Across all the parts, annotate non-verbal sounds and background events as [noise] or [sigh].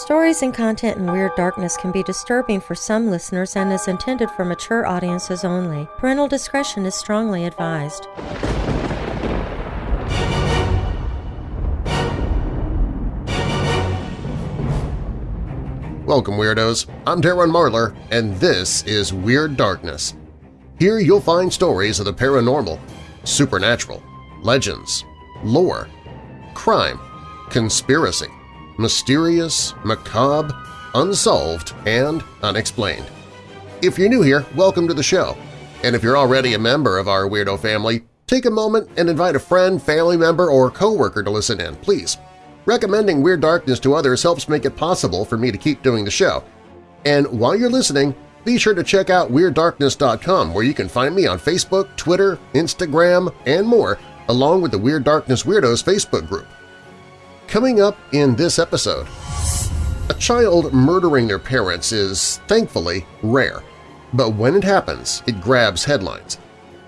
Stories and content in Weird Darkness can be disturbing for some listeners and is intended for mature audiences only. Parental discretion is strongly advised. Welcome, Weirdos! I'm Darren Marlar, and this is Weird Darkness. Here you'll find stories of the paranormal, supernatural, legends, lore, crime, conspiracy, mysterious, macabre, unsolved, and unexplained. If you're new here, welcome to the show. And if you're already a member of our Weirdo family, take a moment and invite a friend, family member, or coworker to listen in, please. Recommending Weird Darkness to others helps make it possible for me to keep doing the show. And while you're listening, be sure to check out WeirdDarkness.com where you can find me on Facebook, Twitter, Instagram, and more, along with the Weird Darkness Weirdos Facebook group. Coming up in this episode, a child murdering their parents is, thankfully, rare, but when it happens, it grabs headlines.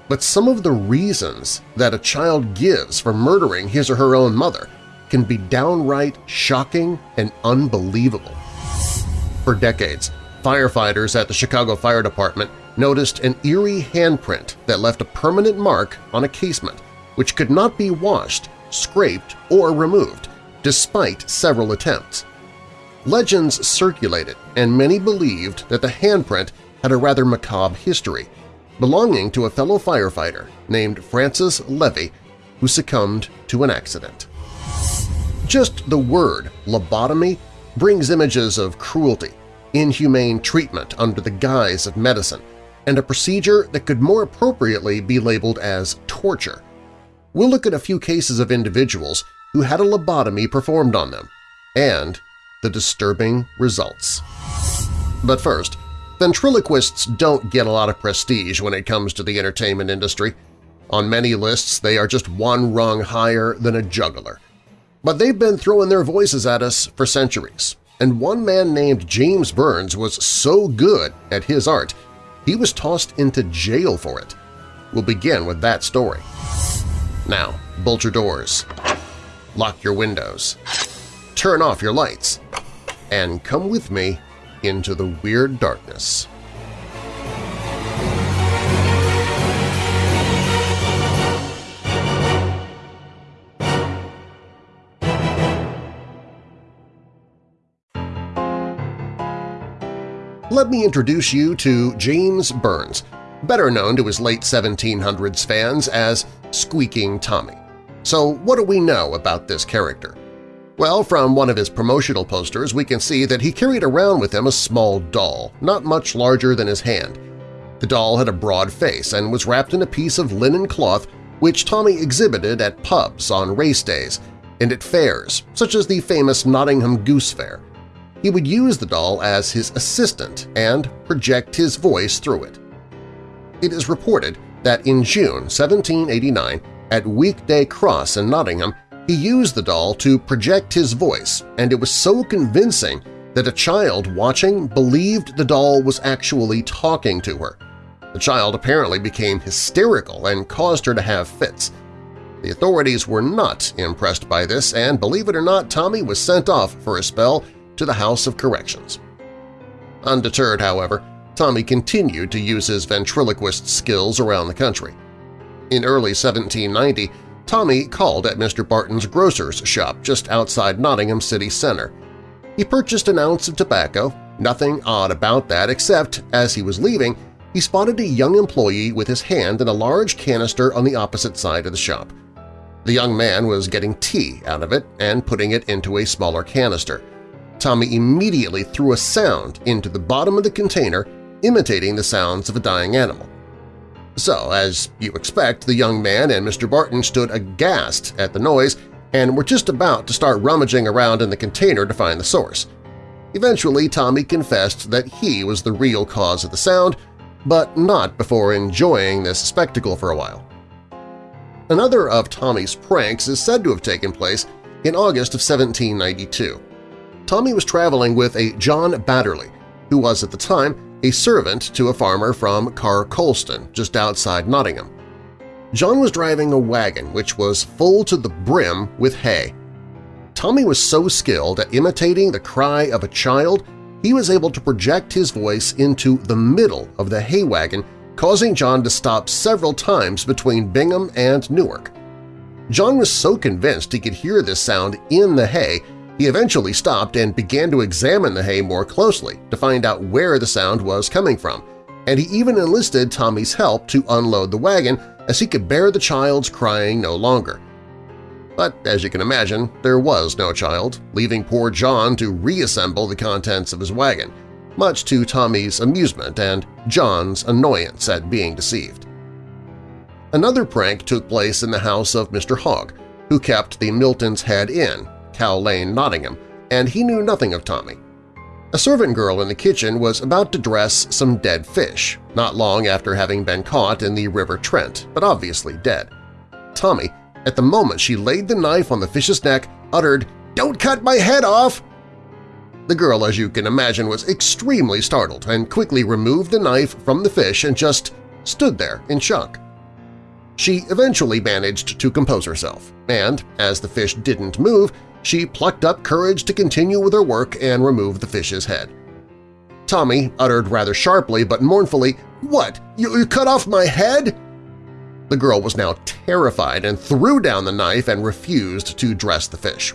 But some of the reasons that a child gives for murdering his or her own mother – can be downright shocking and unbelievable. For decades, firefighters at the Chicago Fire Department noticed an eerie handprint that left a permanent mark on a casement which could not be washed, scraped, or removed, despite several attempts. Legends circulated, and many believed that the handprint had a rather macabre history, belonging to a fellow firefighter named Francis Levy who succumbed to an accident. Just the word lobotomy brings images of cruelty, inhumane treatment under the guise of medicine, and a procedure that could more appropriately be labeled as torture. We'll look at a few cases of individuals who had a lobotomy performed on them, and the disturbing results. But first, ventriloquists don't get a lot of prestige when it comes to the entertainment industry. On many lists, they are just one rung higher than a juggler – but they've been throwing their voices at us for centuries, and one man named James Burns was so good at his art he was tossed into jail for it. We'll begin with that story. Now, bolt your doors, lock your windows, turn off your lights, and come with me into the weird darkness. let me introduce you to James Burns, better known to his late 1700s fans as Squeaking Tommy. So what do we know about this character? Well, from one of his promotional posters we can see that he carried around with him a small doll, not much larger than his hand. The doll had a broad face and was wrapped in a piece of linen cloth which Tommy exhibited at pubs on race days and at fairs, such as the famous Nottingham Goose Fair he would use the doll as his assistant and project his voice through it. It is reported that in June 1789, at Weekday Cross in Nottingham, he used the doll to project his voice, and it was so convincing that a child watching believed the doll was actually talking to her. The child apparently became hysterical and caused her to have fits. The authorities were not impressed by this, and believe it or not, Tommy was sent off for a spell to the House of Corrections. Undeterred, however, Tommy continued to use his ventriloquist skills around the country. In early 1790, Tommy called at Mr. Barton's grocer's shop just outside Nottingham city centre. He purchased an ounce of tobacco, nothing odd about that except, as he was leaving, he spotted a young employee with his hand in a large canister on the opposite side of the shop. The young man was getting tea out of it and putting it into a smaller canister. Tommy immediately threw a sound into the bottom of the container, imitating the sounds of a dying animal. So, as you expect, the young man and Mr. Barton stood aghast at the noise and were just about to start rummaging around in the container to find the source. Eventually, Tommy confessed that he was the real cause of the sound, but not before enjoying this spectacle for a while. Another of Tommy's pranks is said to have taken place in August of 1792. Tommy was traveling with a John Batterley, who was at the time a servant to a farmer from Car Colston, just outside Nottingham. John was driving a wagon which was full to the brim with hay. Tommy was so skilled at imitating the cry of a child he was able to project his voice into the middle of the hay wagon, causing John to stop several times between Bingham and Newark. John was so convinced he could hear this sound in the hay, he eventually stopped and began to examine the hay more closely to find out where the sound was coming from, and he even enlisted Tommy's help to unload the wagon as he could bear the child's crying no longer. But as you can imagine, there was no child, leaving poor John to reassemble the contents of his wagon, much to Tommy's amusement and John's annoyance at being deceived. Another prank took place in the house of Mr. Hogg, who kept the Milton's Head Inn, Cow Lane, Nottingham, and he knew nothing of Tommy. A servant girl in the kitchen was about to dress some dead fish, not long after having been caught in the River Trent, but obviously dead. Tommy, at the moment she laid the knife on the fish's neck, uttered, "'Don't cut my head off!' The girl, as you can imagine, was extremely startled and quickly removed the knife from the fish and just stood there in shock. She eventually managed to compose herself, and, as the fish didn't move, she plucked up courage to continue with her work and remove the fish's head. Tommy uttered rather sharply but mournfully, "'What? You, you cut off my head?' The girl was now terrified and threw down the knife and refused to dress the fish.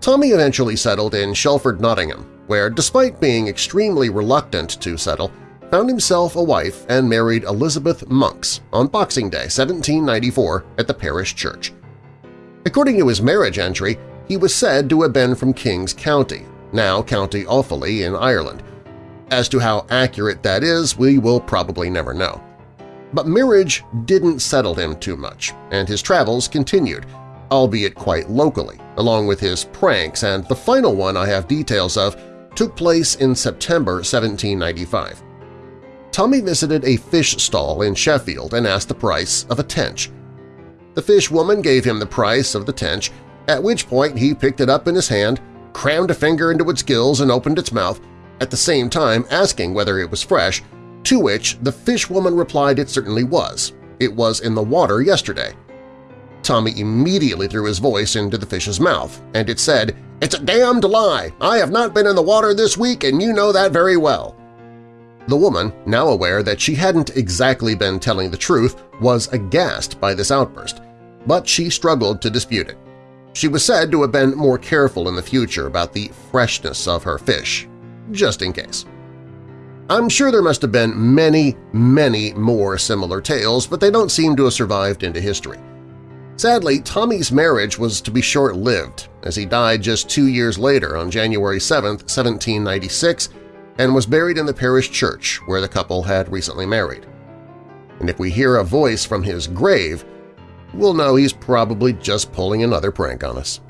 Tommy eventually settled in Shelford, Nottingham, where, despite being extremely reluctant to settle, found himself a wife and married Elizabeth Monks on Boxing Day 1794 at the parish church. According to his marriage entry, he was said to have been from King's County, now County Offaly in Ireland. As to how accurate that is, we will probably never know. But marriage didn't settle him too much, and his travels continued, albeit quite locally, along with his pranks, and the final one I have details of took place in September 1795. Tommy visited a fish stall in Sheffield and asked the price of a tench. The fish woman gave him the price of the tench, at which point he picked it up in his hand, crammed a finger into its gills and opened its mouth, at the same time asking whether it was fresh, to which the fish woman replied it certainly was. It was in the water yesterday. Tommy immediately threw his voice into the fish's mouth, and it said, "'It's a damned lie! I have not been in the water this week, and you know that very well!' The woman, now aware that she hadn't exactly been telling the truth, was aghast by this outburst, but she struggled to dispute it. She was said to have been more careful in the future about the freshness of her fish, just in case. I'm sure there must have been many, many more similar tales, but they don't seem to have survived into history. Sadly, Tommy's marriage was to be short-lived, as he died just two years later on January 7, 1796, and was buried in the parish church where the couple had recently married. And if we hear a voice from his grave, we'll know he's probably just pulling another prank on us.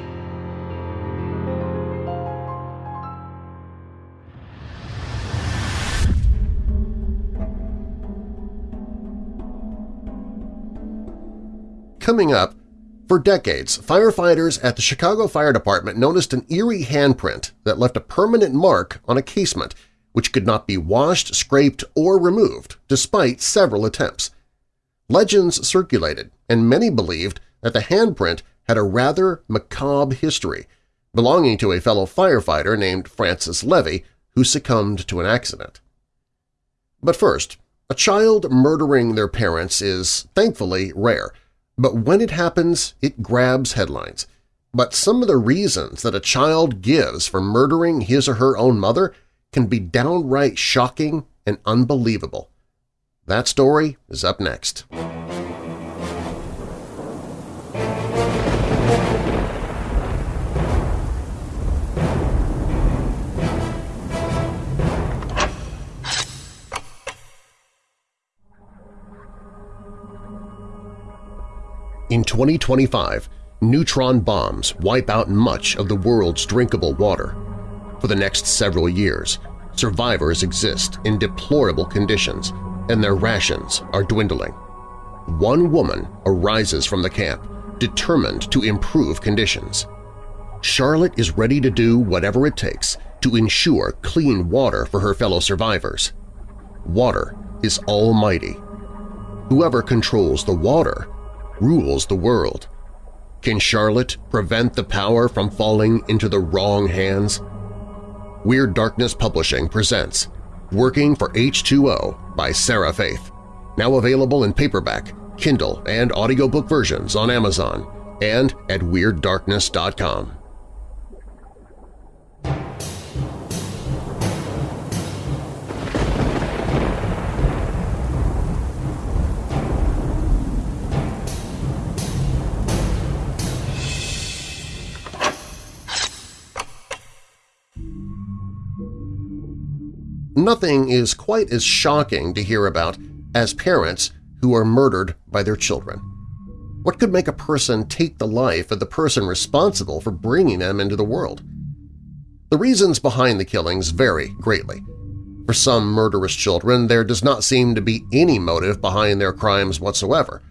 Coming up, for decades, firefighters at the Chicago Fire Department noticed an eerie handprint that left a permanent mark on a casement which could not be washed, scraped, or removed, despite several attempts. Legends circulated, and many believed that the handprint had a rather macabre history, belonging to a fellow firefighter named Francis Levy who succumbed to an accident. But first, a child murdering their parents is, thankfully, rare – but when it happens, it grabs headlines. But some of the reasons that a child gives for murdering his or her own mother can be downright shocking and unbelievable. That story is up next. In 2025, neutron bombs wipe out much of the world's drinkable water. For the next several years, survivors exist in deplorable conditions and their rations are dwindling. One woman arises from the camp, determined to improve conditions. Charlotte is ready to do whatever it takes to ensure clean water for her fellow survivors. Water is almighty. Whoever controls the water rules the world. Can Charlotte prevent the power from falling into the wrong hands? Weird Darkness Publishing presents Working for H2O by Sarah Faith, now available in paperback, Kindle, and audiobook versions on Amazon and at WeirdDarkness.com. Nothing is quite as shocking to hear about as parents who are murdered by their children. What could make a person take the life of the person responsible for bringing them into the world? The reasons behind the killings vary greatly. For some murderous children, there does not seem to be any motive behind their crimes whatsoever.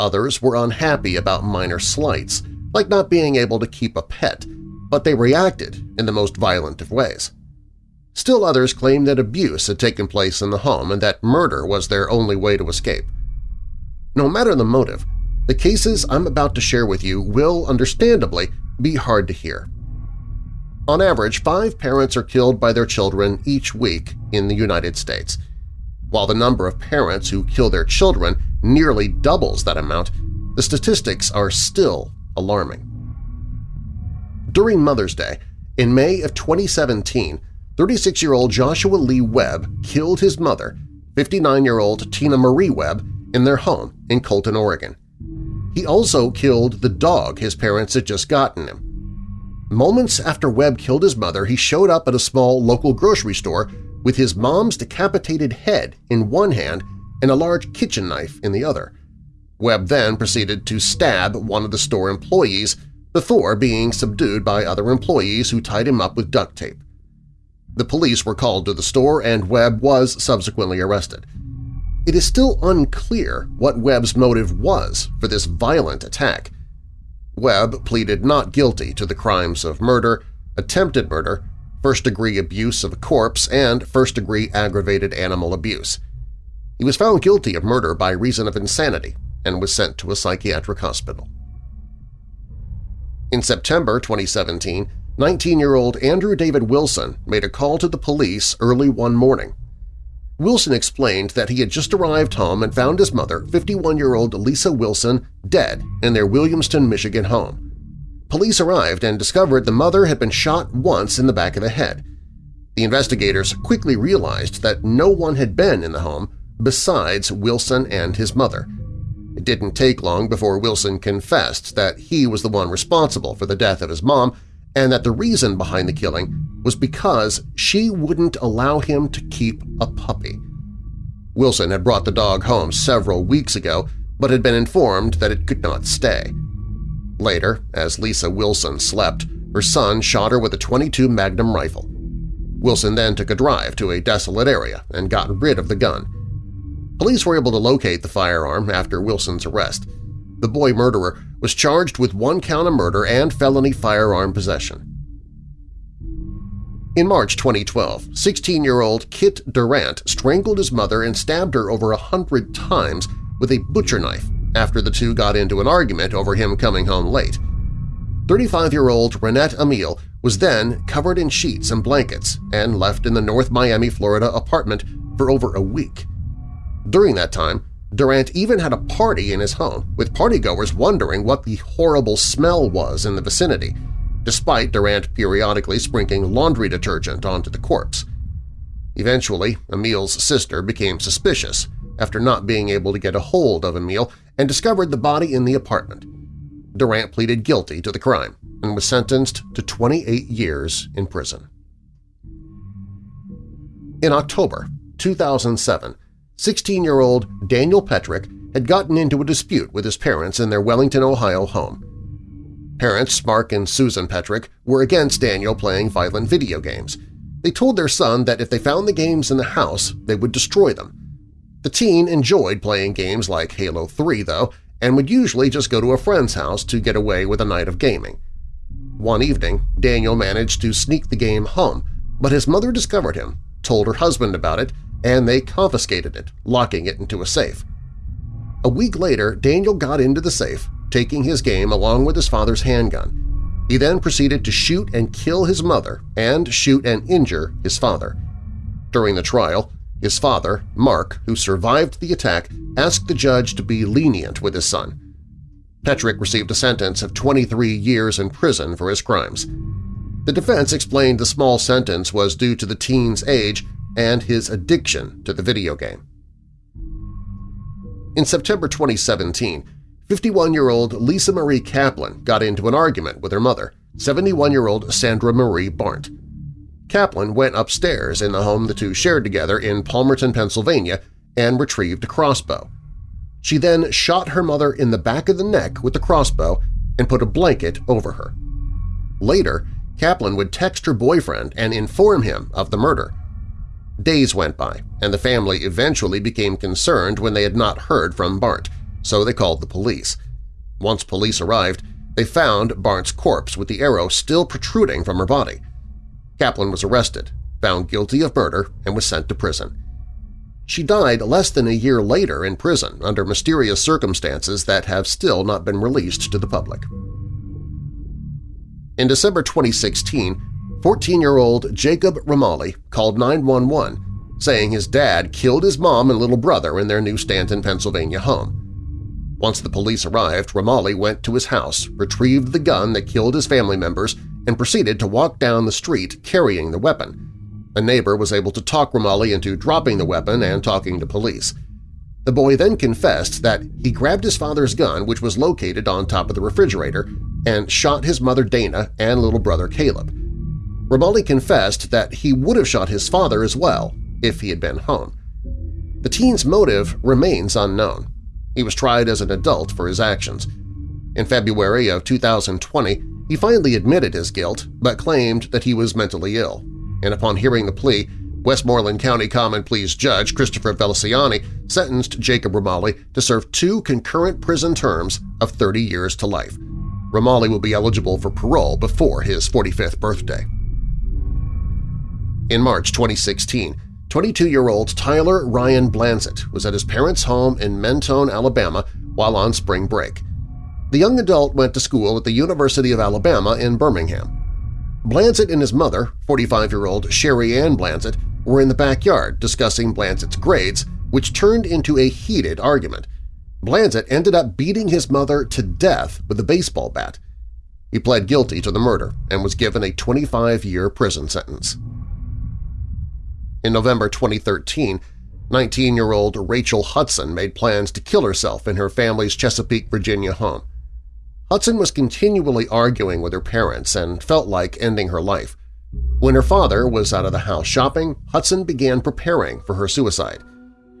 Others were unhappy about minor slights, like not being able to keep a pet, but they reacted in the most violent of ways. Still others claimed that abuse had taken place in the home and that murder was their only way to escape. No matter the motive, the cases I'm about to share with you will, understandably, be hard to hear. On average, five parents are killed by their children each week in the United States. While the number of parents who kill their children nearly doubles that amount, the statistics are still alarming. During Mother's Day, in May of 2017, 36-year-old Joshua Lee Webb killed his mother, 59-year-old Tina Marie Webb, in their home in Colton, Oregon. He also killed the dog his parents had just gotten him. Moments after Webb killed his mother, he showed up at a small local grocery store with his mom's decapitated head in one hand and a large kitchen knife in the other. Webb then proceeded to stab one of the store employees before being subdued by other employees who tied him up with duct tape. The police were called to the store and Webb was subsequently arrested. It is still unclear what Webb's motive was for this violent attack. Webb pleaded not guilty to the crimes of murder, attempted murder, first-degree abuse of a corpse, and first-degree aggravated animal abuse. He was found guilty of murder by reason of insanity and was sent to a psychiatric hospital. In September 2017, 19-year-old Andrew David Wilson made a call to the police early one morning. Wilson explained that he had just arrived home and found his mother, 51-year-old Lisa Wilson, dead in their Williamston, Michigan home. Police arrived and discovered the mother had been shot once in the back of the head. The investigators quickly realized that no one had been in the home besides Wilson and his mother. It didn't take long before Wilson confessed that he was the one responsible for the death of his mom and that the reason behind the killing was because she wouldn't allow him to keep a puppy. Wilson had brought the dog home several weeks ago but had been informed that it could not stay. Later, as Lisa Wilson slept, her son shot her with a 22 Magnum rifle. Wilson then took a drive to a desolate area and got rid of the gun. Police were able to locate the firearm after Wilson's arrest. The boy murderer was charged with one count of murder and felony firearm possession. In March 2012, 16-year-old Kit Durant strangled his mother and stabbed her over a hundred times with a butcher knife after the two got into an argument over him coming home late. 35-year-old Renette Emile was then covered in sheets and blankets and left in the North Miami, Florida apartment for over a week. During that time, Durant even had a party in his home, with partygoers wondering what the horrible smell was in the vicinity, despite Durant periodically sprinkling laundry detergent onto the corpse. Eventually, Emile's sister became suspicious after not being able to get a hold of Emile and discovered the body in the apartment. Durant pleaded guilty to the crime and was sentenced to 28 years in prison. In October 2007, 16-year-old Daniel Petric had gotten into a dispute with his parents in their Wellington, Ohio home. Parents Mark and Susan Petric were against Daniel playing violent video games. They told their son that if they found the games in the house, they would destroy them. The teen enjoyed playing games like Halo 3, though, and would usually just go to a friend's house to get away with a night of gaming. One evening, Daniel managed to sneak the game home, but his mother discovered him, told her husband about it, and they confiscated it, locking it into a safe. A week later, Daniel got into the safe, taking his game along with his father's handgun. He then proceeded to shoot and kill his mother and shoot and injure his father. During the trial, his father, Mark, who survived the attack, asked the judge to be lenient with his son. Petric received a sentence of 23 years in prison for his crimes. The defense explained the small sentence was due to the teen's age and his addiction to the video game. In September 2017, 51-year-old Lisa Marie Kaplan got into an argument with her mother, 71-year-old Sandra Marie Barnt. Kaplan went upstairs in the home the two shared together in Palmerton, Pennsylvania, and retrieved a crossbow. She then shot her mother in the back of the neck with the crossbow and put a blanket over her. Later, Kaplan would text her boyfriend and inform him of the murder. Days went by, and the family eventually became concerned when they had not heard from Bart, so they called the police. Once police arrived, they found Bart's corpse with the arrow still protruding from her body. Kaplan was arrested, found guilty of murder, and was sent to prison. She died less than a year later in prison under mysterious circumstances that have still not been released to the public. In December 2016, 14-year-old Jacob Remaley called 911 saying his dad killed his mom and little brother in their new Stanton, Pennsylvania home. Once the police arrived, Remaley went to his house, retrieved the gun that killed his family members, and proceeded to walk down the street carrying the weapon. A neighbor was able to talk Remaley into dropping the weapon and talking to police. The boy then confessed that he grabbed his father's gun, which was located on top of the refrigerator, and shot his mother Dana and little brother Caleb. Remaley confessed that he would have shot his father as well if he had been home. The teen's motive remains unknown. He was tried as an adult for his actions. In February of 2020, he finally admitted his guilt but claimed that he was mentally ill. And upon hearing the plea, Westmoreland County Common Pleas Judge Christopher Feliciani sentenced Jacob Remaley to serve two concurrent prison terms of 30 years to life. Remaley will be eligible for parole before his 45th birthday. In March 2016, 22-year-old Tyler Ryan Blanzett was at his parents' home in Mentone, Alabama while on spring break. The young adult went to school at the University of Alabama in Birmingham. Blanzett and his mother, 45-year-old Sherry Ann Blanzett, were in the backyard discussing Blanzett's grades, which turned into a heated argument. Blanzett ended up beating his mother to death with a baseball bat. He pled guilty to the murder and was given a 25-year prison sentence. In November 2013, 19-year-old Rachel Hudson made plans to kill herself in her family's Chesapeake, Virginia home. Hudson was continually arguing with her parents and felt like ending her life. When her father was out of the house shopping, Hudson began preparing for her suicide.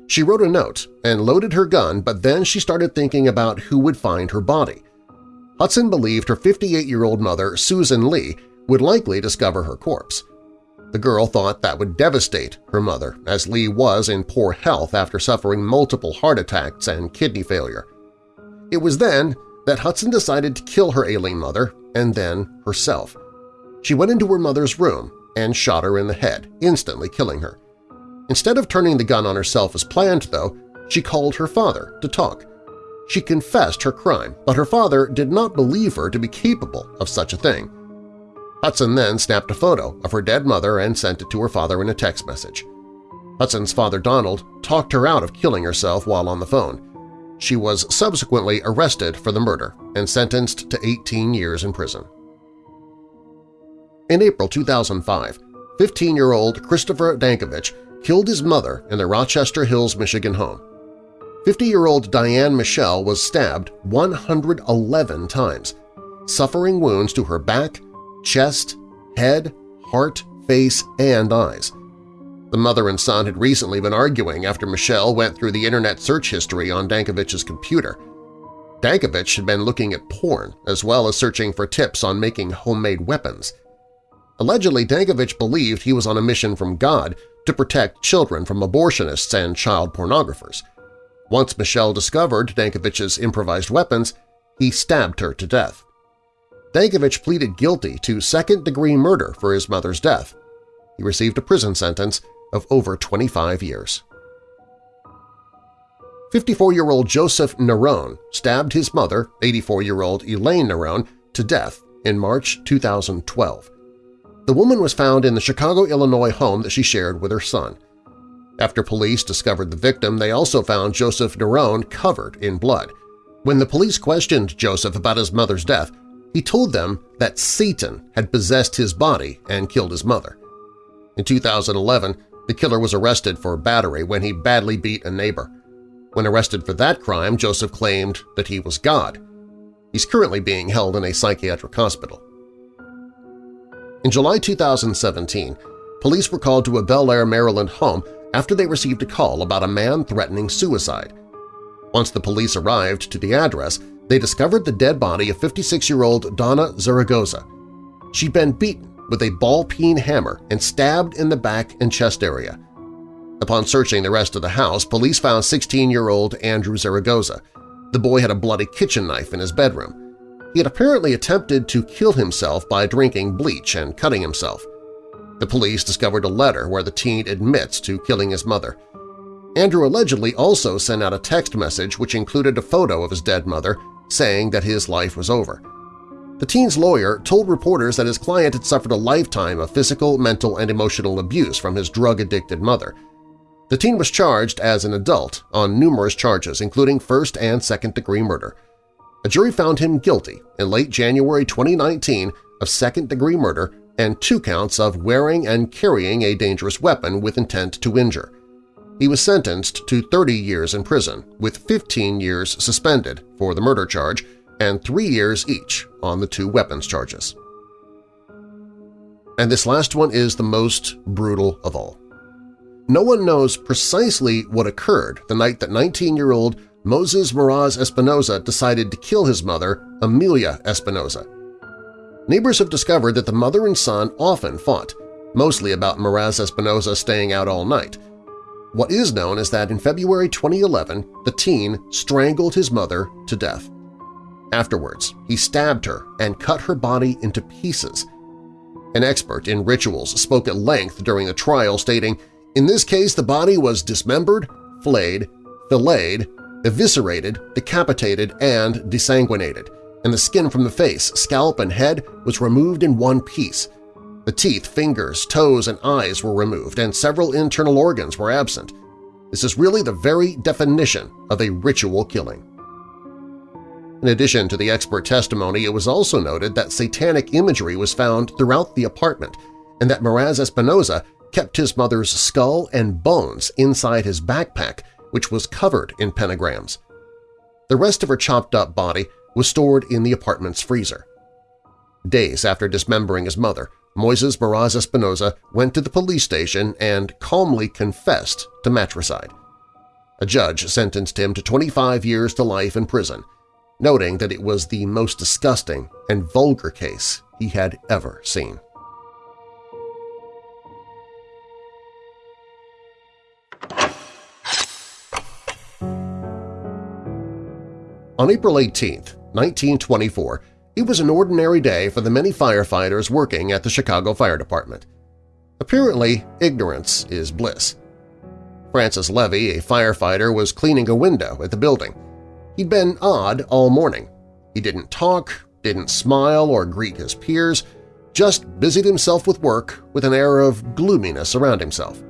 She wrote a note and loaded her gun, but then she started thinking about who would find her body. Hudson believed her 58-year-old mother, Susan Lee, would likely discover her corpse. The girl thought that would devastate her mother, as Lee was in poor health after suffering multiple heart attacks and kidney failure. It was then that Hudson decided to kill her ailing mother and then herself. She went into her mother's room and shot her in the head, instantly killing her. Instead of turning the gun on herself as planned, though, she called her father to talk. She confessed her crime, but her father did not believe her to be capable of such a thing. Hudson then snapped a photo of her dead mother and sent it to her father in a text message. Hudson's father Donald talked her out of killing herself while on the phone. She was subsequently arrested for the murder and sentenced to 18 years in prison. In April 2005, 15-year-old Christopher Dankovich killed his mother in their Rochester Hills, Michigan home. 50-year-old Diane Michelle was stabbed 111 times, suffering wounds to her back, chest, head, heart, face, and eyes. The mother and son had recently been arguing after Michelle went through the internet search history on Dankovich's computer. Dankovich had been looking at porn as well as searching for tips on making homemade weapons. Allegedly, Dankovich believed he was on a mission from God to protect children from abortionists and child pornographers. Once Michelle discovered Dankovich's improvised weapons, he stabbed her to death. Dankovich pleaded guilty to second-degree murder for his mother's death. He received a prison sentence of over 25 years. 54-year-old Joseph Nerone stabbed his mother, 84-year-old Elaine Nerone, to death in March 2012. The woman was found in the Chicago, Illinois home that she shared with her son. After police discovered the victim, they also found Joseph Nerone covered in blood. When the police questioned Joseph about his mother's death, he told them that Satan had possessed his body and killed his mother. In 2011, the killer was arrested for battery when he badly beat a neighbor. When arrested for that crime, Joseph claimed that he was God. He's currently being held in a psychiatric hospital. In July 2017, police were called to a Bel Air, Maryland home after they received a call about a man threatening suicide. Once the police arrived to the address, they discovered the dead body of 56-year-old Donna Zaragoza. She'd been beaten with a ball-peen hammer and stabbed in the back and chest area. Upon searching the rest of the house, police found 16-year-old Andrew Zaragoza. The boy had a bloody kitchen knife in his bedroom. He had apparently attempted to kill himself by drinking bleach and cutting himself. The police discovered a letter where the teen admits to killing his mother. Andrew allegedly also sent out a text message which included a photo of his dead mother saying that his life was over. The teen's lawyer told reporters that his client had suffered a lifetime of physical, mental, and emotional abuse from his drug-addicted mother. The teen was charged as an adult on numerous charges, including first- and second-degree murder. A jury found him guilty in late January 2019 of second-degree murder and two counts of wearing and carrying a dangerous weapon with intent to injure. He was sentenced to 30 years in prison, with 15 years suspended for the murder charge and three years each on the two weapons charges. And this last one is the most brutal of all. No one knows precisely what occurred the night that 19-year-old Moses Meraz Espinoza decided to kill his mother, Amelia Espinoza. Neighbors have discovered that the mother and son often fought, mostly about Meraz Espinoza staying out all night. What is known is that in February 2011, the teen strangled his mother to death. Afterwards, he stabbed her and cut her body into pieces. An expert in rituals spoke at length during the trial stating, in this case the body was dismembered, flayed, filleted, eviscerated, decapitated, and desanguinated, and the skin from the face, scalp, and head was removed in one piece. The teeth, fingers, toes, and eyes were removed, and several internal organs were absent. This is really the very definition of a ritual killing. In addition to the expert testimony, it was also noted that satanic imagery was found throughout the apartment and that Meraz Espinoza kept his mother's skull and bones inside his backpack, which was covered in pentagrams. The rest of her chopped-up body was stored in the apartment's freezer. Days after dismembering his mother, Moises Meraz Espinoza went to the police station and calmly confessed to matricide. A judge sentenced him to 25 years to life in prison, noting that it was the most disgusting and vulgar case he had ever seen. On April 18, 1924, it was an ordinary day for the many firefighters working at the Chicago Fire Department. Apparently, ignorance is bliss. Francis Levy, a firefighter, was cleaning a window at the building. He'd been odd all morning. He didn't talk, didn't smile or greet his peers, just busied himself with work with an air of gloominess around himself.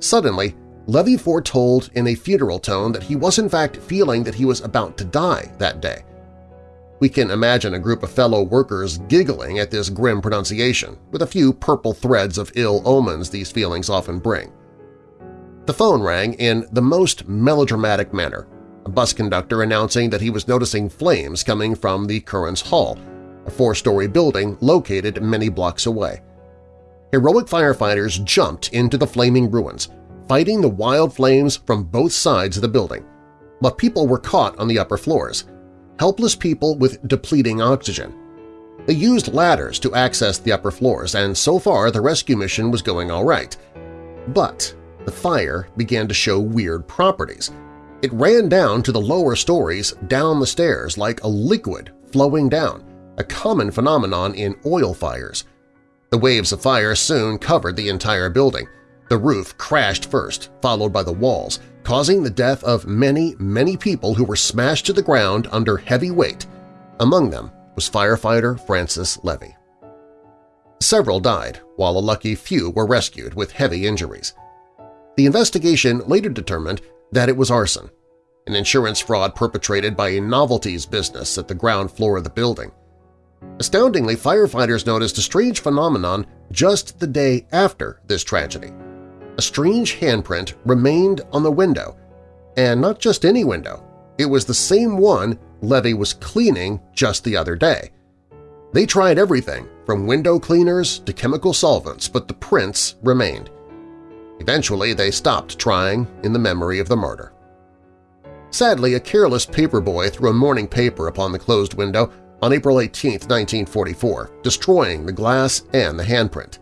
Suddenly, Levy foretold in a funeral tone that he was in fact feeling that he was about to die that day. We can imagine a group of fellow workers giggling at this grim pronunciation, with a few purple threads of ill omens these feelings often bring. The phone rang in the most melodramatic manner, a bus conductor announcing that he was noticing flames coming from the Curran's Hall, a four-story building located many blocks away. Heroic firefighters jumped into the flaming ruins, fighting the wild flames from both sides of the building, but people were caught on the upper floors, helpless people with depleting oxygen. They used ladders to access the upper floors, and so far the rescue mission was going all right. But the fire began to show weird properties – it ran down to the lower stories down the stairs like a liquid flowing down, a common phenomenon in oil fires. The waves of fire soon covered the entire building. The roof crashed first, followed by the walls, causing the death of many, many people who were smashed to the ground under heavy weight. Among them was firefighter Francis Levy. Several died, while a lucky few were rescued with heavy injuries. The investigation later determined that it was arson, an insurance fraud perpetrated by a novelties business at the ground floor of the building. Astoundingly, firefighters noticed a strange phenomenon just the day after this tragedy. A strange handprint remained on the window, and not just any window. It was the same one Levy was cleaning just the other day. They tried everything, from window cleaners to chemical solvents, but the prints remained. Eventually, they stopped trying in the memory of the murder. Sadly, a careless paperboy threw a morning paper upon the closed window on April 18, 1944, destroying the glass and the handprint.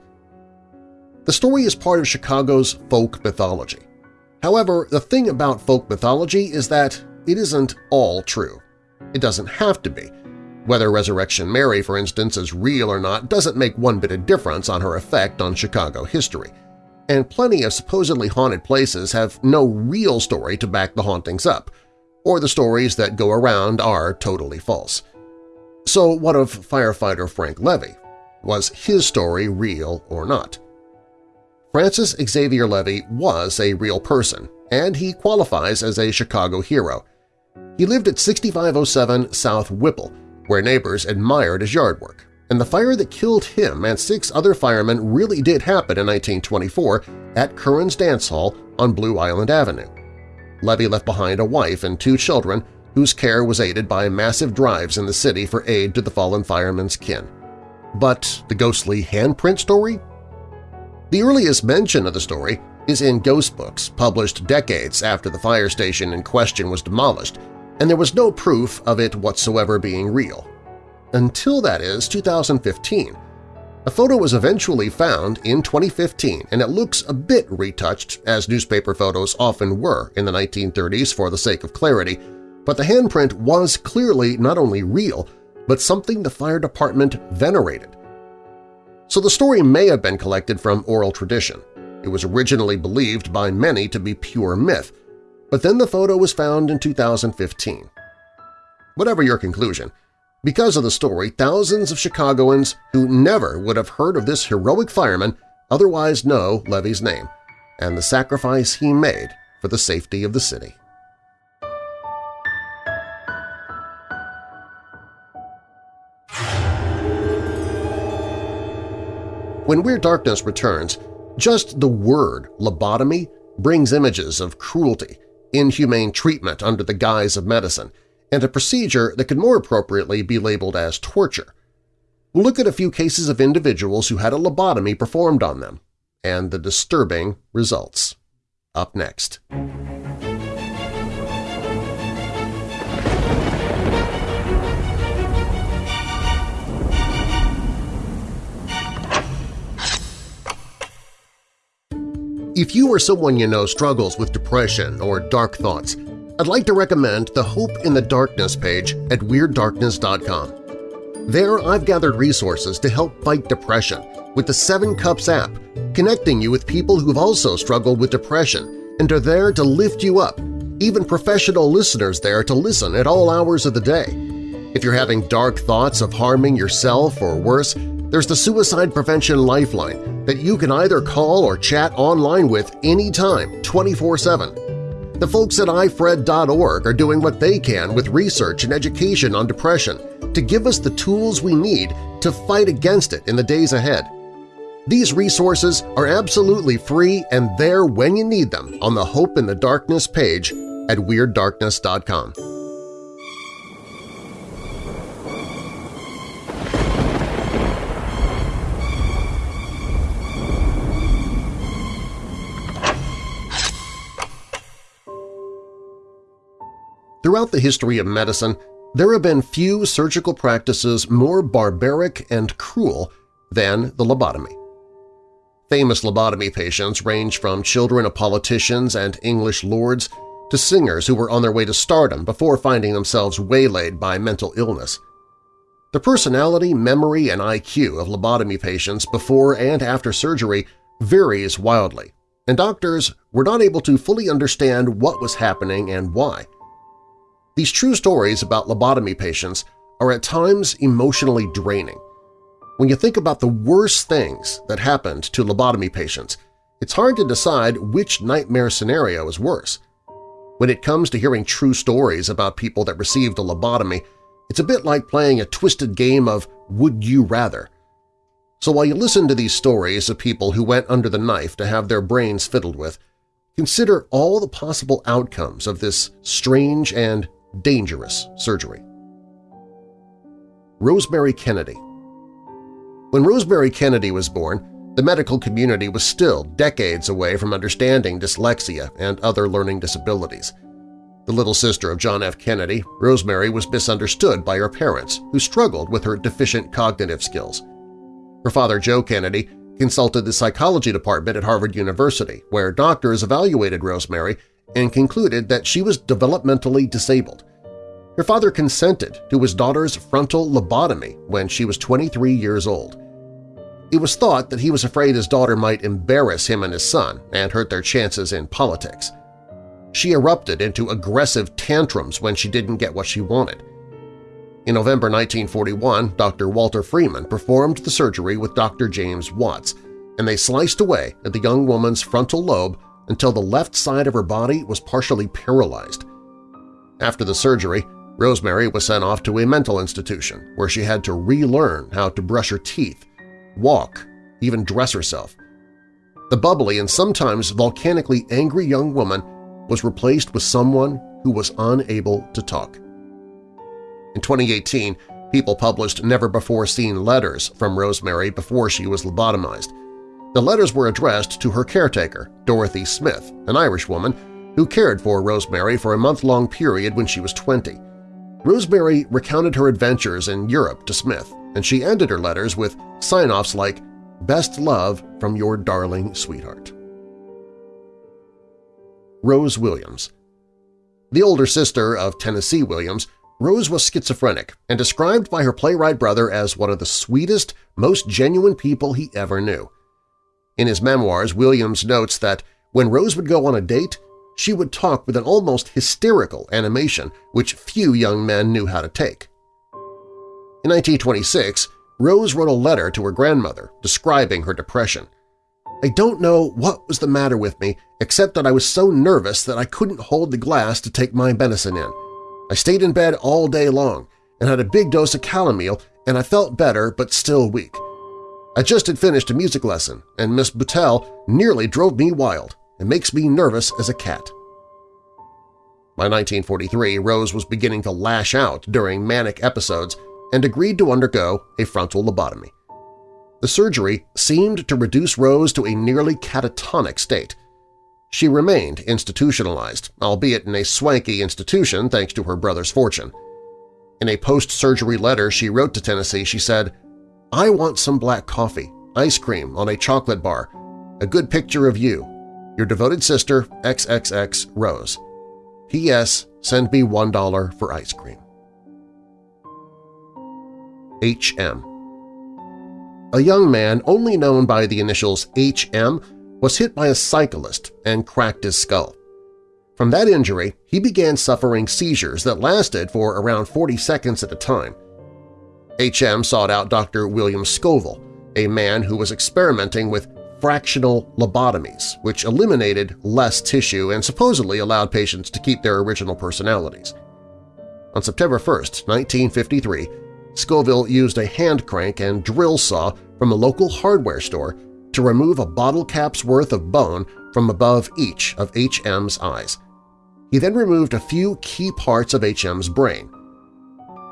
The story is part of Chicago's folk mythology. However, the thing about folk mythology is that it isn't all true. It doesn't have to be. Whether Resurrection Mary, for instance, is real or not doesn't make one bit of difference on her effect on Chicago history. And plenty of supposedly haunted places have no real story to back the hauntings up, or the stories that go around are totally false. So what of firefighter Frank Levy? Was his story real or not? Francis Xavier Levy was a real person, and he qualifies as a Chicago hero. He lived at 6507 South Whipple, where neighbors admired his yard work, and the fire that killed him and six other firemen really did happen in 1924 at Curran's Dance Hall on Blue Island Avenue. Levy left behind a wife and two children whose care was aided by massive drives in the city for aid to the fallen firemen's kin. But the ghostly handprint story? The earliest mention of the story is in ghost books published decades after the fire station in question was demolished, and there was no proof of it whatsoever being real. Until that is 2015. A photo was eventually found in 2015 and it looks a bit retouched, as newspaper photos often were in the 1930s for the sake of clarity, but the handprint was clearly not only real, but something the fire department venerated. So the story may have been collected from oral tradition. It was originally believed by many to be pure myth, but then the photo was found in 2015. Whatever your conclusion, because of the story, thousands of Chicagoans who never would have heard of this heroic fireman otherwise know Levy's name and the sacrifice he made for the safety of the city. When Weird Darkness returns, just the word lobotomy brings images of cruelty, inhumane treatment under the guise of medicine, and a procedure that could more appropriately be labeled as torture. We'll look at a few cases of individuals who had a lobotomy performed on them, and the disturbing results. Up next. If you or someone you know struggles with depression or dark thoughts, I'd like to recommend the Hope in the Darkness page at WeirdDarkness.com. There I've gathered resources to help fight depression with the Seven Cups app, connecting you with people who've also struggled with depression and are there to lift you up, even professional listeners there to listen at all hours of the day. If you're having dark thoughts of harming yourself or worse, there's the Suicide Prevention Lifeline that you can either call or chat online with anytime, 24-7. The folks at ifred.org are doing what they can with research and education on depression to give us the tools we need to fight against it in the days ahead. These resources are absolutely free and there when you need them on the Hope in the Darkness page at WeirdDarkness.com. Throughout the history of medicine, there have been few surgical practices more barbaric and cruel than the lobotomy. Famous lobotomy patients range from children of politicians and English lords to singers who were on their way to stardom before finding themselves waylaid by mental illness. The personality, memory, and IQ of lobotomy patients before and after surgery varies wildly, and doctors were not able to fully understand what was happening and why. These true stories about lobotomy patients are at times emotionally draining. When you think about the worst things that happened to lobotomy patients, it's hard to decide which nightmare scenario is worse. When it comes to hearing true stories about people that received a lobotomy, it's a bit like playing a twisted game of Would You Rather. So while you listen to these stories of people who went under the knife to have their brains fiddled with, consider all the possible outcomes of this strange and dangerous surgery. Rosemary Kennedy When Rosemary Kennedy was born, the medical community was still decades away from understanding dyslexia and other learning disabilities. The little sister of John F. Kennedy, Rosemary was misunderstood by her parents, who struggled with her deficient cognitive skills. Her father, Joe Kennedy, consulted the psychology department at Harvard University, where doctors evaluated Rosemary and concluded that she was developmentally disabled. Her father consented to his daughter's frontal lobotomy when she was 23 years old. It was thought that he was afraid his daughter might embarrass him and his son and hurt their chances in politics. She erupted into aggressive tantrums when she didn't get what she wanted. In November 1941, Dr. Walter Freeman performed the surgery with Dr. James Watts, and they sliced away at the young woman's frontal lobe until the left side of her body was partially paralyzed. After the surgery, Rosemary was sent off to a mental institution where she had to relearn how to brush her teeth, walk, even dress herself. The bubbly and sometimes volcanically angry young woman was replaced with someone who was unable to talk. In 2018, People published never-before-seen letters from Rosemary before she was lobotomized. The letters were addressed to her caretaker, Dorothy Smith, an Irish woman who cared for Rosemary for a month-long period when she was 20. Rosemary recounted her adventures in Europe to Smith, and she ended her letters with sign-offs like, Best love from your darling sweetheart. Rose Williams The older sister of Tennessee Williams, Rose was schizophrenic and described by her playwright brother as one of the sweetest, most genuine people he ever knew. In his memoirs, Williams notes that when Rose would go on a date, she would talk with an almost hysterical animation which few young men knew how to take. In 1926, Rose wrote a letter to her grandmother describing her depression. I don't know what was the matter with me except that I was so nervous that I couldn't hold the glass to take my medicine in. I stayed in bed all day long and had a big dose of calomel and I felt better but still weak. I just had finished a music lesson and Miss Buttell nearly drove me wild and makes me nervous as a cat. By 1943, Rose was beginning to lash out during manic episodes and agreed to undergo a frontal lobotomy. The surgery seemed to reduce Rose to a nearly catatonic state. She remained institutionalized, albeit in a swanky institution thanks to her brother's fortune. In a post-surgery letter she wrote to Tennessee, she said, I want some black coffee, ice cream on a chocolate bar, a good picture of you, your devoted sister XXX Rose. P.S. Send me $1 for ice cream. H.M. A young man only known by the initials H.M. was hit by a cyclist and cracked his skull. From that injury, he began suffering seizures that lasted for around 40 seconds at a time. H.M. sought out Dr. William Scoville, a man who was experimenting with fractional lobotomies, which eliminated less tissue and supposedly allowed patients to keep their original personalities. On September 1, 1953, Scoville used a hand crank and drill saw from a local hardware store to remove a bottle cap's worth of bone from above each of HM's eyes. He then removed a few key parts of HM's brain.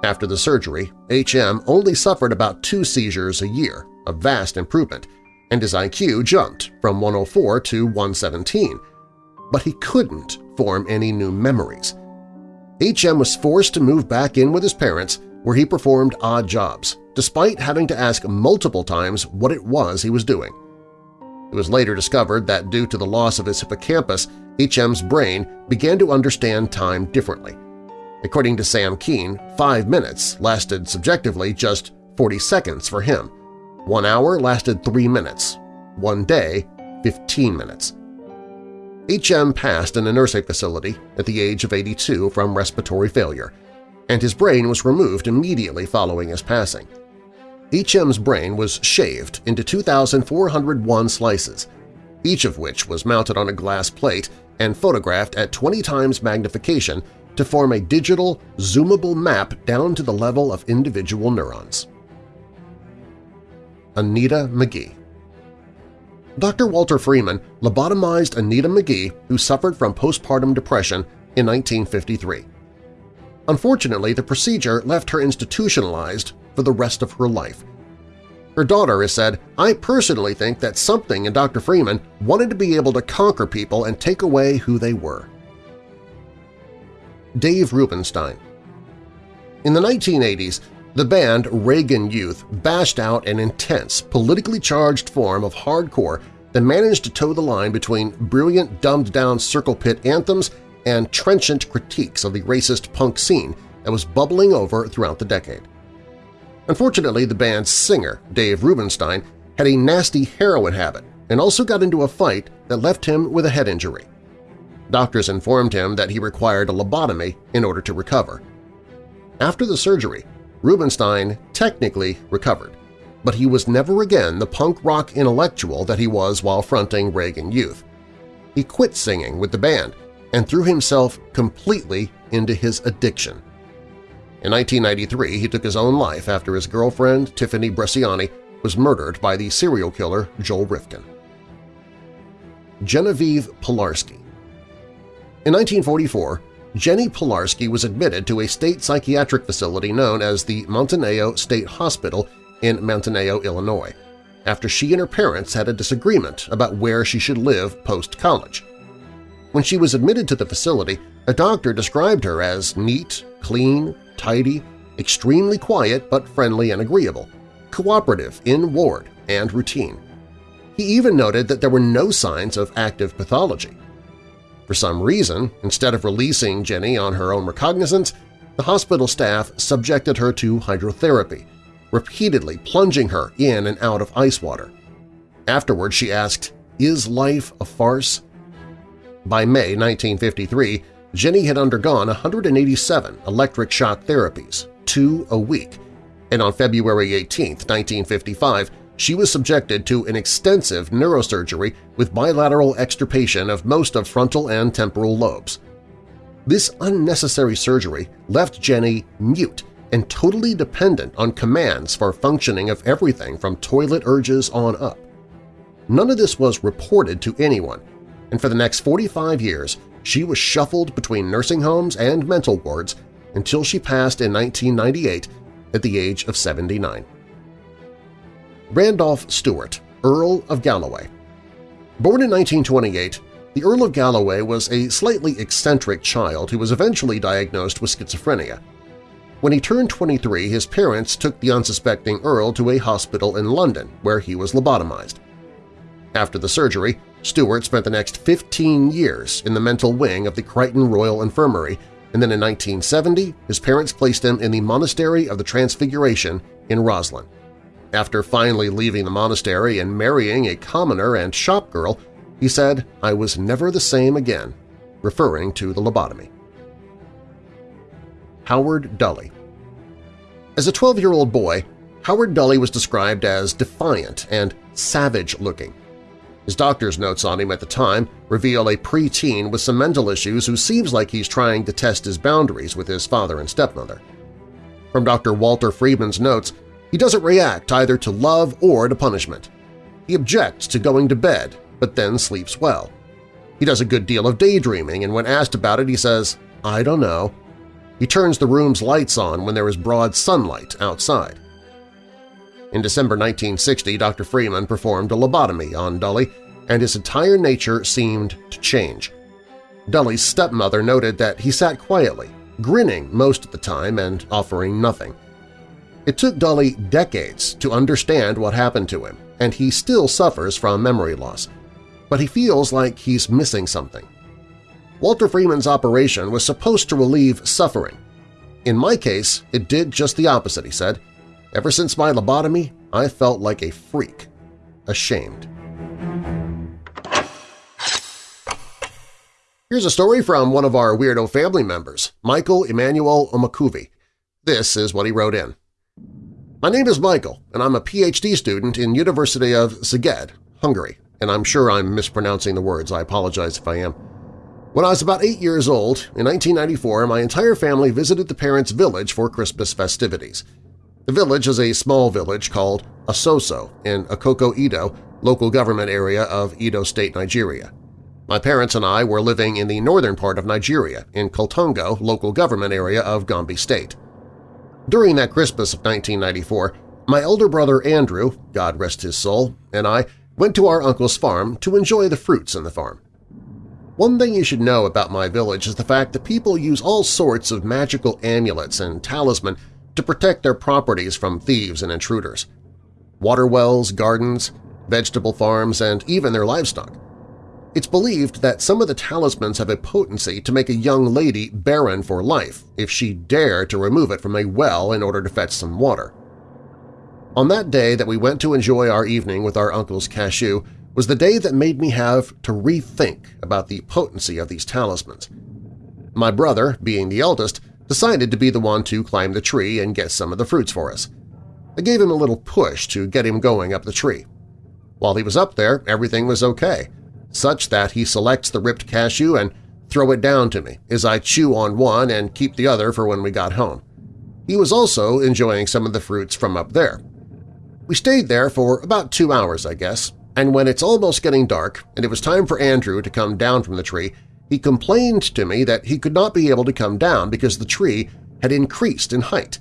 After the surgery, HM only suffered about two seizures a year, a vast improvement, and his IQ jumped from 104 to 117, but he couldn't form any new memories. HM was forced to move back in with his parents where he performed odd jobs, despite having to ask multiple times what it was he was doing. It was later discovered that due to the loss of his hippocampus, HM's brain began to understand time differently. According to Sam Kean, five minutes lasted subjectively just 40 seconds for him. One hour lasted three minutes. One day, 15 minutes. H.M. passed in a nursing facility at the age of 82 from respiratory failure, and his brain was removed immediately following his passing. H.M.'s brain was shaved into 2,401 slices, each of which was mounted on a glass plate and photographed at 20 times magnification to form a digital, zoomable map down to the level of individual neurons. Anita McGee Dr. Walter Freeman lobotomized Anita McGee, who suffered from postpartum depression, in 1953. Unfortunately, the procedure left her institutionalized for the rest of her life. Her daughter has said, I personally think that something in Dr. Freeman wanted to be able to conquer people and take away who they were. Dave Rubinstein In the 1980s, the band Reagan Youth bashed out an intense, politically charged form of hardcore that managed to toe the line between brilliant dumbed-down circle pit anthems and trenchant critiques of the racist punk scene that was bubbling over throughout the decade. Unfortunately, the band's singer, Dave Rubinstein, had a nasty heroin habit and also got into a fight that left him with a head injury. Doctors informed him that he required a lobotomy in order to recover. After the surgery, Rubinstein technically recovered, but he was never again the punk rock intellectual that he was while fronting Reagan Youth. He quit singing with the band and threw himself completely into his addiction. In 1993, he took his own life after his girlfriend, Tiffany Bresciani, was murdered by the serial killer Joel Rifkin. Genevieve Pilarski In 1944, Jenny Pilarski was admitted to a state psychiatric facility known as the Manteno State Hospital in Manteno, Illinois, after she and her parents had a disagreement about where she should live post-college. When she was admitted to the facility, a doctor described her as neat, clean, tidy, extremely quiet but friendly and agreeable, cooperative in ward and routine. He even noted that there were no signs of active pathology. For some reason, instead of releasing Jenny on her own recognizance, the hospital staff subjected her to hydrotherapy, repeatedly plunging her in and out of ice water. Afterward, she asked, is life a farce? By May 1953, Jenny had undergone 187 electric shock therapies, two a week, and on February 18, 1955, she was subjected to an extensive neurosurgery with bilateral extirpation of most of frontal and temporal lobes. This unnecessary surgery left Jenny mute and totally dependent on commands for functioning of everything from toilet urges on up. None of this was reported to anyone, and for the next 45 years she was shuffled between nursing homes and mental wards until she passed in 1998 at the age of 79. Randolph Stewart, Earl of Galloway Born in 1928, the Earl of Galloway was a slightly eccentric child who was eventually diagnosed with schizophrenia. When he turned 23, his parents took the unsuspecting Earl to a hospital in London where he was lobotomized. After the surgery, Stewart spent the next 15 years in the mental wing of the Crichton Royal Infirmary, and then in 1970 his parents placed him in the Monastery of the Transfiguration in Roslyn. After finally leaving the monastery and marrying a commoner and shop girl, he said, I was never the same again, referring to the lobotomy. Howard Dully As a 12-year-old boy, Howard Dully was described as defiant and savage-looking. His doctor's notes on him at the time reveal a preteen with some mental issues who seems like he's trying to test his boundaries with his father and stepmother. From Dr. Walter Freeman's notes, he doesn't react either to love or to punishment. He objects to going to bed, but then sleeps well. He does a good deal of daydreaming, and when asked about it he says, I don't know. He turns the room's lights on when there is broad sunlight outside. In December 1960, Dr. Freeman performed a lobotomy on Dully, and his entire nature seemed to change. Dully's stepmother noted that he sat quietly, grinning most of the time and offering nothing. It took Dully decades to understand what happened to him, and he still suffers from memory loss. But he feels like he's missing something. Walter Freeman's operation was supposed to relieve suffering. In my case, it did just the opposite, he said. Ever since my lobotomy, I felt like a freak, ashamed. Here's a story from one of our Weirdo family members, Michael Emmanuel Omakuvi. This is what he wrote in. My name is Michael, and I'm a PhD student in University of Szeged, Hungary, and I'm sure I'm mispronouncing the words. I apologize if I am. When I was about eight years old, in 1994, my entire family visited the parents' village for Christmas festivities. The village is a small village called Asoso in Akoko Edo, local government area of Edo State, Nigeria. My parents and I were living in the northern part of Nigeria, in Kaltungo, local government area of Gombe State. During that Christmas of 1994, my elder brother Andrew, God rest his soul, and I went to our uncle's farm to enjoy the fruits in the farm. One thing you should know about my village is the fact that people use all sorts of magical amulets and talisman to protect their properties from thieves and intruders. Water wells, gardens, vegetable farms, and even their livestock. It's believed that some of the talismans have a potency to make a young lady barren for life if she dare to remove it from a well in order to fetch some water. On that day that we went to enjoy our evening with our uncle's cashew was the day that made me have to rethink about the potency of these talismans. My brother, being the eldest, decided to be the one to climb the tree and get some of the fruits for us. I gave him a little push to get him going up the tree. While he was up there, everything was okay – such that he selects the ripped cashew and throw it down to me as I chew on one and keep the other for when we got home. He was also enjoying some of the fruits from up there. We stayed there for about two hours, I guess, and when it's almost getting dark and it was time for Andrew to come down from the tree, he complained to me that he could not be able to come down because the tree had increased in height.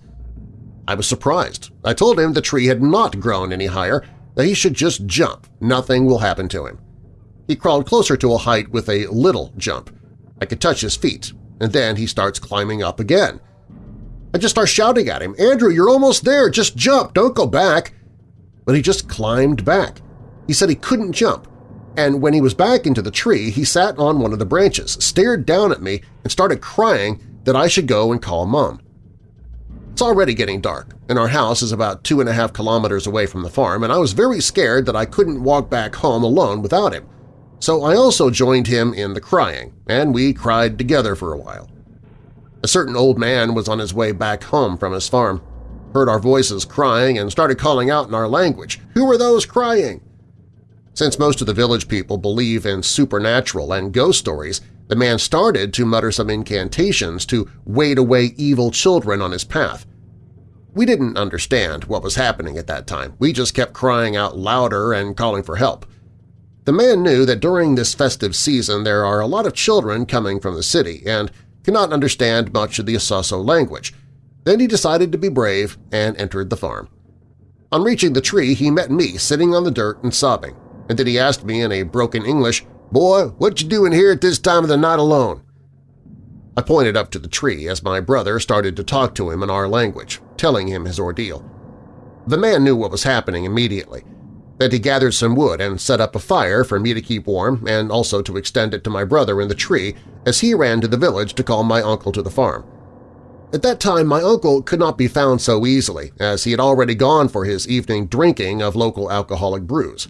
I was surprised. I told him the tree had not grown any higher, that he should just jump, nothing will happen to him. He crawled closer to a height with a little jump. I could touch his feet, and then he starts climbing up again. I just start shouting at him, Andrew, you're almost there! Just jump! Don't go back! But he just climbed back. He said he couldn't jump, and when he was back into the tree, he sat on one of the branches, stared down at me, and started crying that I should go and call Mom. It's already getting dark, and our house is about two and a half kilometers away from the farm, and I was very scared that I couldn't walk back home alone without him so I also joined him in the crying, and we cried together for a while. A certain old man was on his way back home from his farm, heard our voices crying and started calling out in our language, Who are those crying? Since most of the village people believe in supernatural and ghost stories, the man started to mutter some incantations to wade away evil children on his path. We didn't understand what was happening at that time. We just kept crying out louder and calling for help. The man knew that during this festive season there are a lot of children coming from the city and cannot understand much of the Asoso language. Then he decided to be brave and entered the farm. On reaching the tree, he met me sitting on the dirt and sobbing, and then he asked me in a broken English, "'Boy, what you doing here at this time of the night alone?' I pointed up to the tree as my brother started to talk to him in our language, telling him his ordeal. The man knew what was happening immediately, that he gathered some wood and set up a fire for me to keep warm and also to extend it to my brother in the tree as he ran to the village to call my uncle to the farm. At that time, my uncle could not be found so easily, as he had already gone for his evening drinking of local alcoholic brews.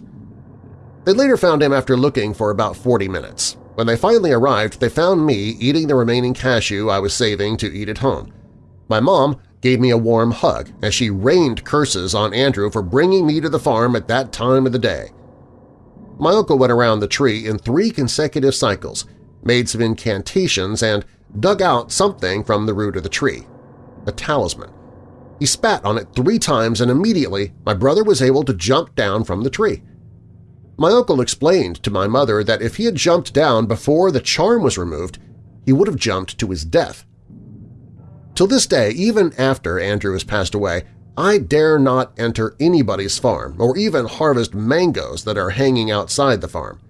They later found him after looking for about 40 minutes. When they finally arrived, they found me eating the remaining cashew I was saving to eat at home. My mom gave me a warm hug as she rained curses on Andrew for bringing me to the farm at that time of the day. My uncle went around the tree in three consecutive cycles, made some incantations, and dug out something from the root of the tree – a talisman. He spat on it three times and immediately my brother was able to jump down from the tree. My uncle explained to my mother that if he had jumped down before the charm was removed, he would have jumped to his death. Till this day, even after Andrew has passed away, I dare not enter anybody's farm or even harvest mangoes that are hanging outside the farm.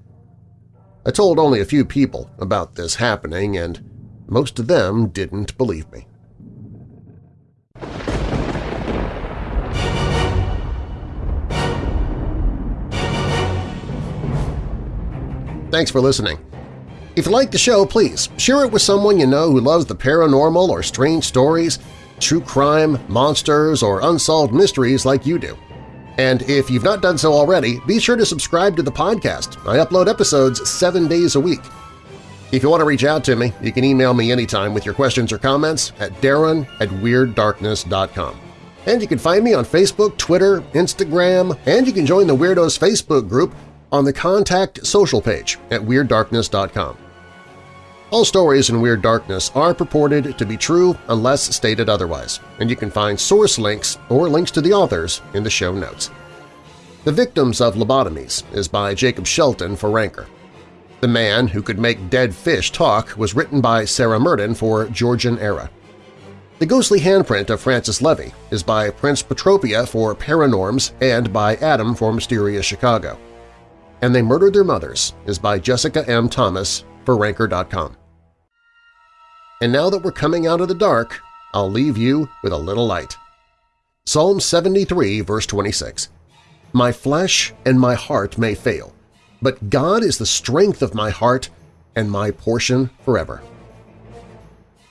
I told only a few people about this happening, and most of them didn't believe me. Thanks for listening. If you like the show, please share it with someone you know who loves the paranormal or strange stories, true crime, monsters, or unsolved mysteries like you do. And if you've not done so already, be sure to subscribe to the podcast. I upload episodes seven days a week. If you want to reach out to me, you can email me anytime with your questions or comments at darren at WeirdDarkness.com. And you can find me on Facebook, Twitter, Instagram, and you can join the Weirdos Facebook group on the Contact Social page at WeirdDarkness.com. All stories in Weird Darkness are purported to be true unless stated otherwise, and you can find source links or links to the authors in the show notes. The Victims of Lobotomies is by Jacob Shelton for Ranker. The Man Who Could Make Dead Fish Talk was written by Sarah Murden for Georgian Era. The Ghostly Handprint of Francis Levy is by Prince Petropia for Paranorms and by Adam for Mysterious Chicago. And They Murdered Their Mothers is by Jessica M. Thomas for Ranker.com. And now that we're coming out of the dark, I'll leave you with a little light. Psalm 73, verse 26. My flesh and my heart may fail, but God is the strength of my heart and my portion forever.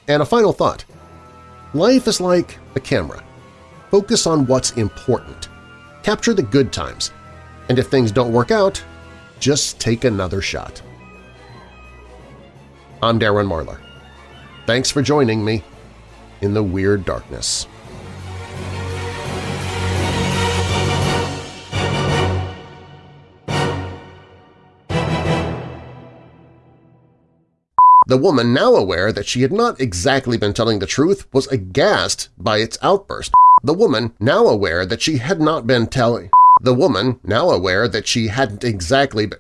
And a final thought. Life is like a camera. Focus on what's important. Capture the good times. And if things don't work out, just take another shot. I'm Darren Marlar. Thanks for joining me in the Weird Darkness. The woman, now aware that she had not exactly been telling the truth, was aghast by its outburst. The woman, now aware that she had not been telling… The woman, now aware that she hadn't exactly been…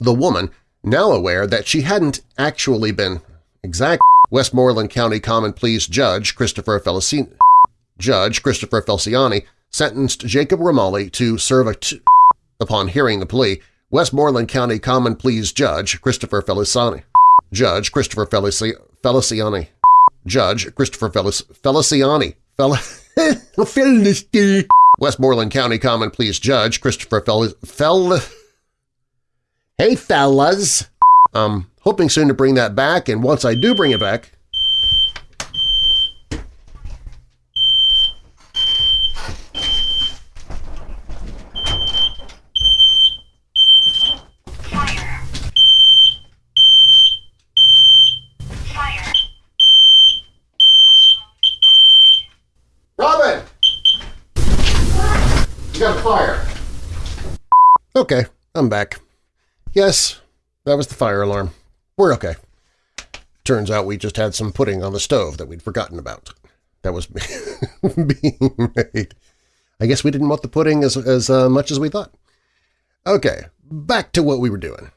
The woman, now aware that she hadn't actually been… Exact… Westmoreland County Common Pleas Judge Christopher Feliciani, Judge Christopher Feliciani sentenced Jacob Remaley to serve a Upon hearing the plea, Westmoreland County Common Pleas Judge Christopher Feliciani Judge Christopher Felici Feliciani. Judge Christopher Felic Feliciani. Fel [laughs] Westmoreland County Common Pleas Judge Christopher Fel Fel Hey fellas! I'm hoping soon to bring that back, and once I do bring it back, Okay, I'm back. Yes, that was the fire alarm. We're okay. Turns out we just had some pudding on the stove that we'd forgotten about. That was [laughs] being made. I guess we didn't want the pudding as, as uh, much as we thought. Okay, back to what we were doing.